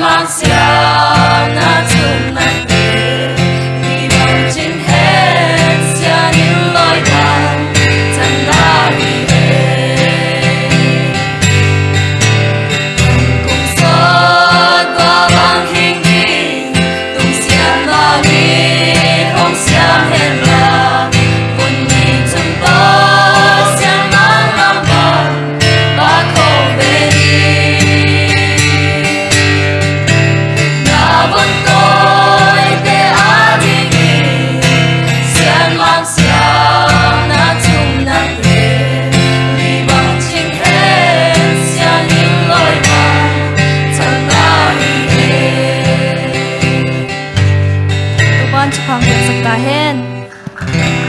Marciana tonight. 반죽 방법 있었다 헨